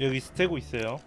여기 스테고 있어요.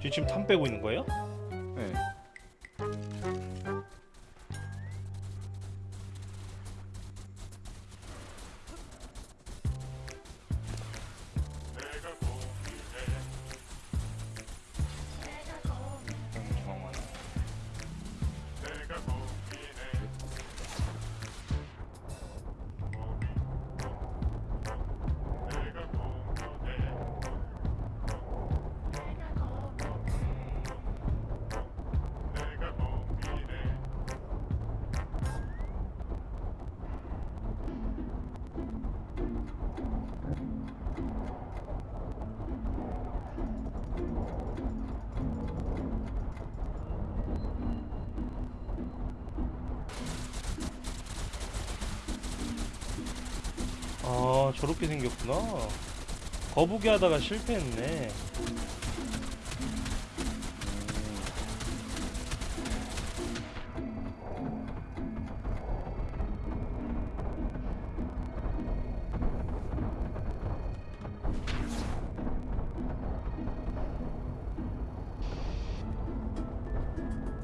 지금 탐 빼고 있는 거예요? 네. 아 저렇게 생겼구나. 거북이 하다가 실패했네.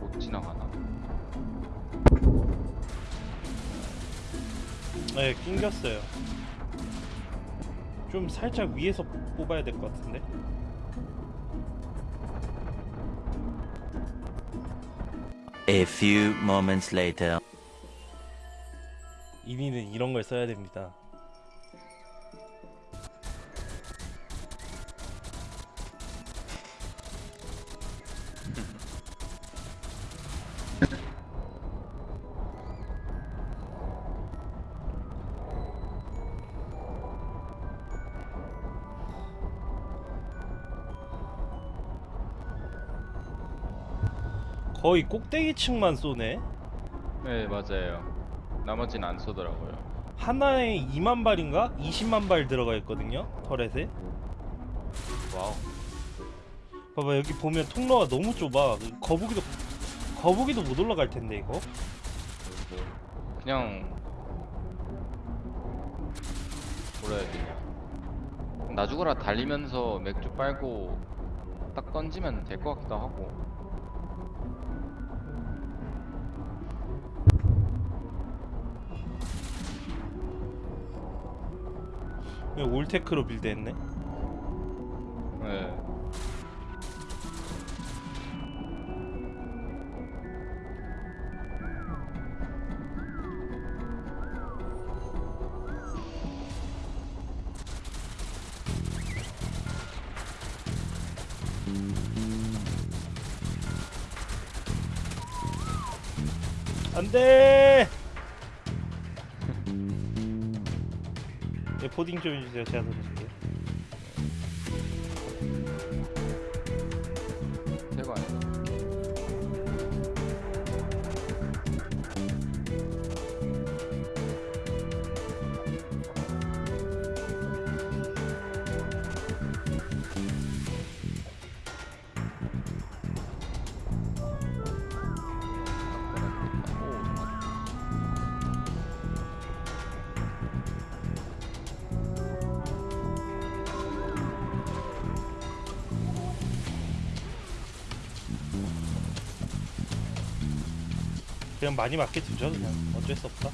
못 지나가나? 네 낑겼어요. 좀 살짝 위에서 뽑아야 될 것 같은데. A few moments later. 이니는 이런 걸 써야 됩니다. 거의 꼭대기층만 쏘네. 네 맞아요. 나머지는 안 쏘더라고요. 하나에 2만 발인가? 20만 발 들어가 있거든요. turret에. Wow. 봐봐 여기 보면 통로가 너무 좁아. 거북이도 거북이도 못 올라갈 텐데 이거. 그냥 뭐라 해야 되냐. 나 죽어라 달리면서 맥주 빨고 딱 던지면 될 것 같기도 하고. 올테크로 빌드했네. 네. 안돼. 예, 포딩 좀 해주세요. 제가 던질게요. 대거 아니야. 그냥 많이 맞게 두죠 그냥. 어쩔 수 없다.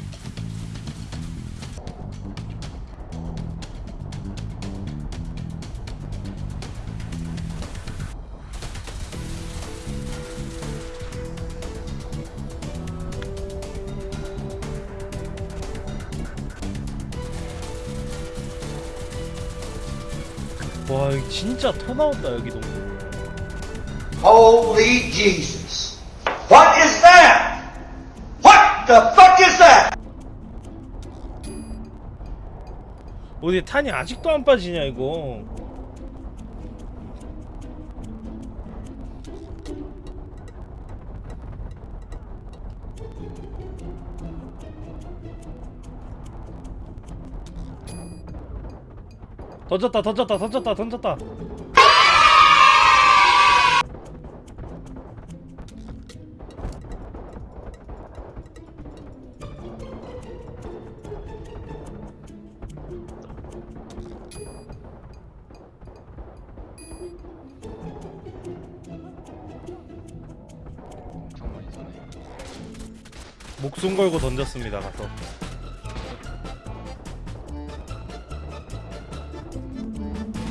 와 진짜 터 나온다 여기 너무. Holy Jesus. The fuck is that? 어디 탄이 아직도 안 빠지냐 이거 던졌다 던졌다 던졌다 던졌다 목숨 걸고 던졌습니다 가서.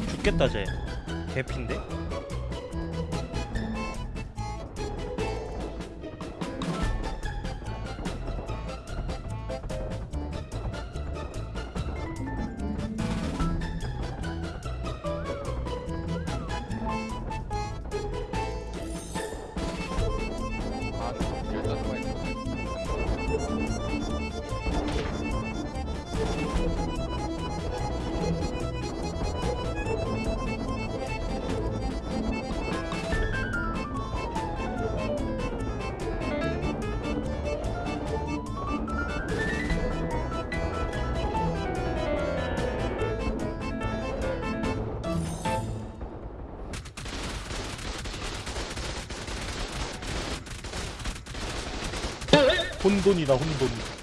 죽겠다 쟤. 개핀데 혼돈이다 혼돈